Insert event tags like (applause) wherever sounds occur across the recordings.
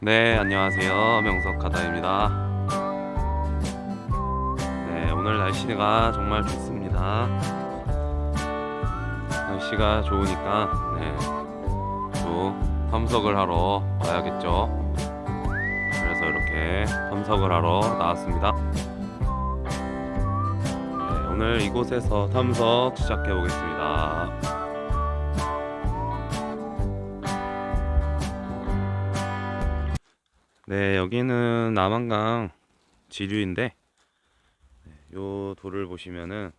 네, 안녕하세요. 명석하다입니다. 네, 오늘 날씨가 정말 좋습니다. 날씨가 좋으니까, 네, 또 탐석을 하러 와야겠죠. 그래서 이렇게 탐석을 하러 나왔습니다. 네, 오늘 이곳에서 탐석 시작해 보겠습니다. 네, 여기는 남한강 지류인데 네, 요 돌을 보시면은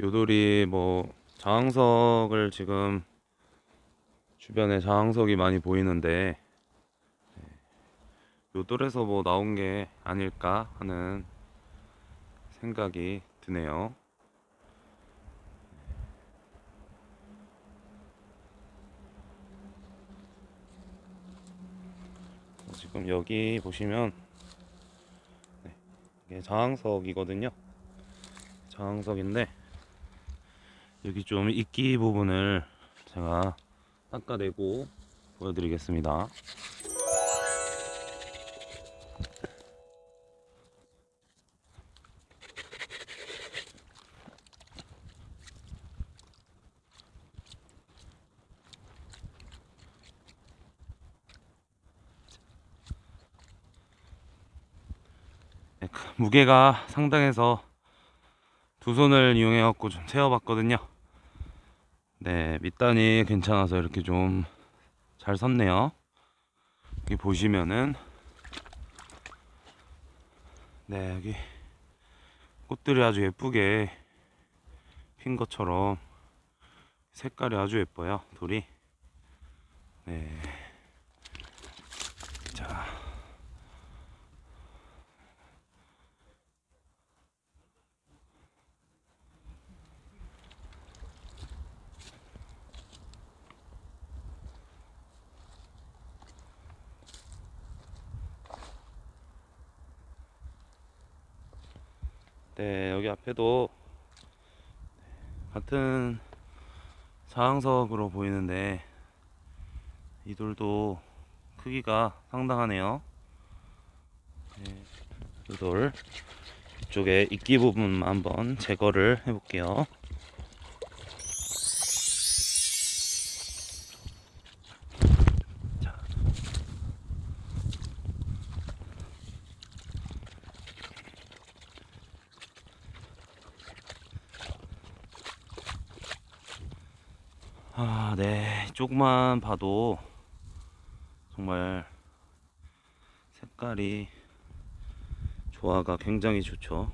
요 돌이 뭐 자항석을 지금 주변에 자항석이 많이 보이는데 네, 요 돌에서 뭐 나온 게 아닐까 하는 생각이 드네요. 지금 여기 보시면 네, 이게 자항석이거든요. 자항석인데 여기 좀 이끼 부분을 제가 닦아내고 보여드리겠습니다. 무게가 상당해서 두 손을 이용해 갖고 좀 세어 봤거든요. 네 밑단이 괜찮아서 이렇게 좀 잘 섰네요. 여기 보시면은 네 여기 꽃들이 아주 예쁘게 핀 것처럼 색깔이 아주 예뻐요 돌이. 네 네, 여기 앞에도 같은 자항석으로 보이는데 이 돌도 크기가 상당하네요. 네, 이돌 이쪽에 이끼 부분만 한번 제거를 해 볼게요. 아, 네. 조금만 봐도 정말 색깔이 조화가 굉장히 좋죠.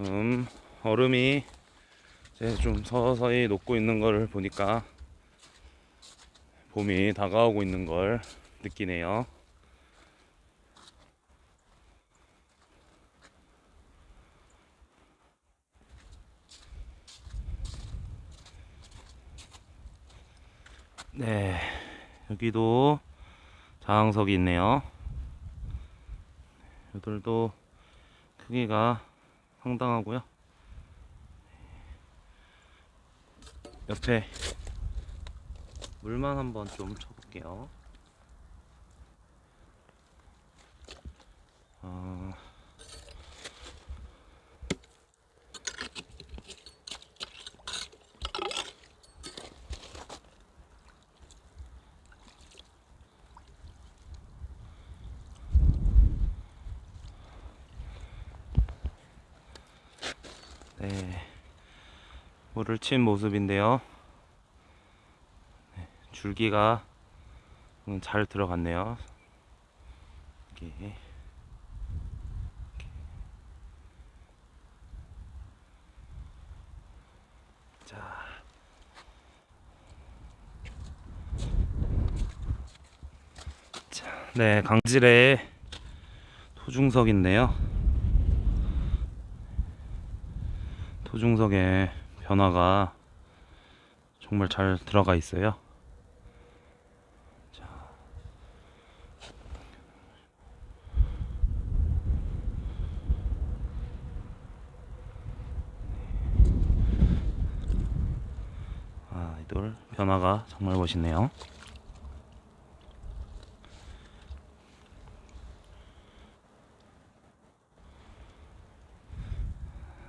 지금 얼음이 이제 좀 서서히 녹고 있는 걸 보니까 봄이 다가오고 있는 걸 느끼네요. 네, 여기도 자항석이 있네요. 이들도 크기가 상당하고요. 옆에 물만 한번 좀 쳐볼게요. 어... 네, 물을 친 모습인데요. 네, 줄기가 음, 잘 들어갔네요. 이렇게. 이렇게. 자. 자, 네, 강질의 토중석인데요. 소중석의 변화가 정말 잘 들어가 있어요. 자. 아, 이돌 변화가 정말 멋있네요.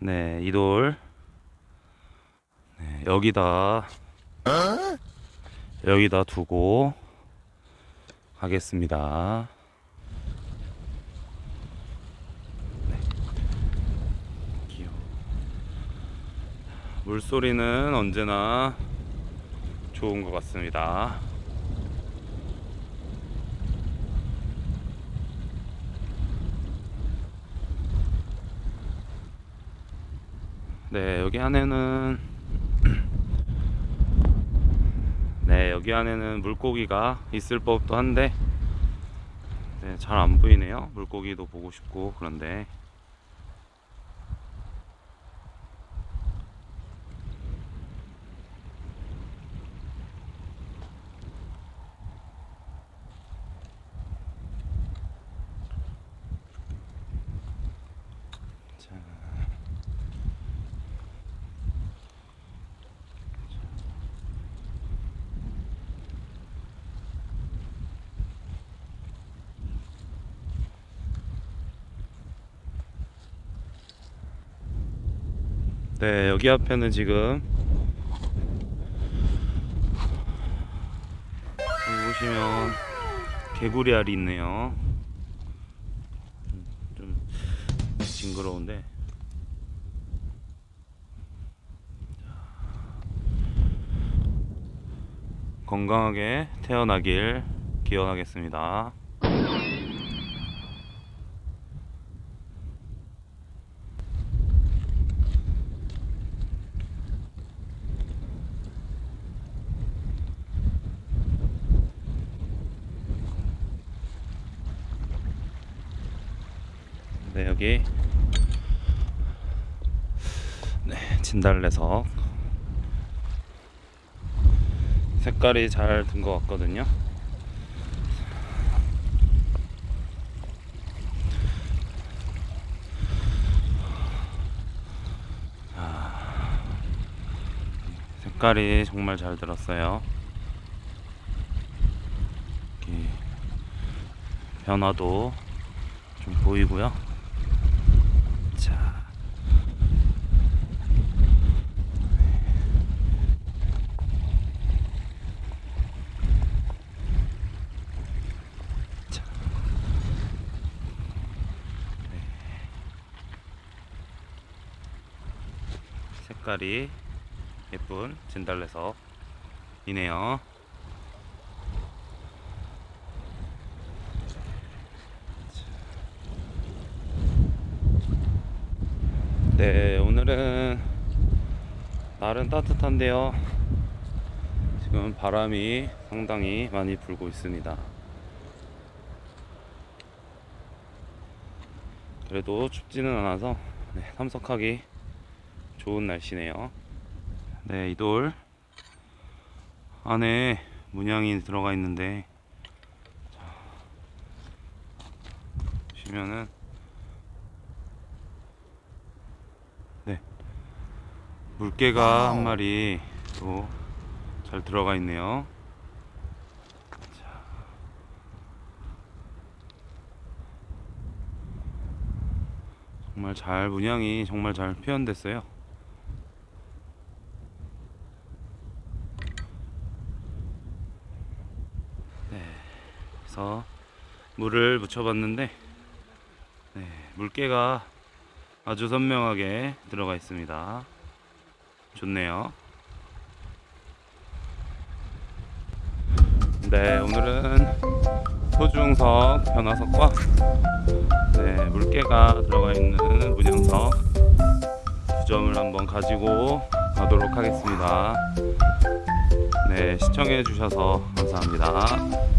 네, 이 돌. 네, 여기다 여기다 두고 가겠습니다. 네. 물소리는 언제나 좋은 것 같습니다. 네, 여기 안에는 (clears throat) 네, 여기 안에는 물고기가 있을 법도 한데 네, 잘 안 보이네요. 물고기도 보고 싶고 그런데 자. 네, 여기 앞에는 지금 보시면 개구리 알이 있네요. 음, 좀 징그러운데. 건강하게 태어나길 기원하겠습니다. 네, 여기 네, 진달래석 색깔이 잘 든 것 같거든요. 아, 색깔이 정말 잘 들었어요. 변화도 좀 보이고요. 자. 자. 네. 색깔이 예쁜 진달래석이네요. 네, 오늘은 날은 따뜻한데요. 지금 바람이 상당히 많이 불고 있습니다. 그래도 춥지는 않아서 네, 참석하기 좋은 날씨네요. 네, 이 돌 안에 문양이 들어가 있는데 자, 보시면은 네. 물개가 한 마리 또 잘 들어가 있네요. 자. 정말 잘 문양이 정말 잘 표현됐어요. 네. 그래서 물을 묻혀봤는데 네, 물개가 아주 선명하게 들어가 있습니다. 좋네요. 네, 오늘은 소중석 변화석과 네, 물개가 들어가 있는 문양석 두 점을 한번 가지고 가도록 하겠습니다. 네, 시청해 주셔서 감사합니다.